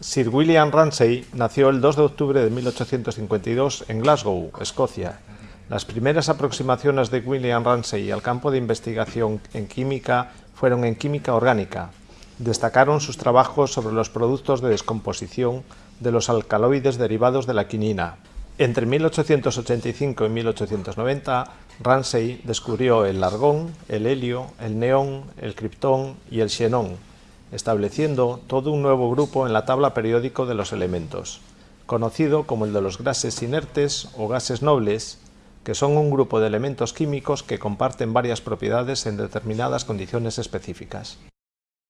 Sir William Ramsay nació el 2 de octubre de 1852 en Glasgow, Escocia. Las primeras aproximaciones de William Ramsay al campo de investigación en química fueron en química orgánica. Destacaron sus trabajos sobre los productos de descomposición de los alcaloides derivados de la quinina. Entre 1885 y 1890, Ramsay descubrió el argón, el helio, el neón, el criptón y el xenón, estableciendo todo un nuevo grupo en la tabla periódico de los elementos, conocido como el de los gases inertes o gases nobles, que son un grupo de elementos químicos que comparten varias propiedades en determinadas condiciones específicas.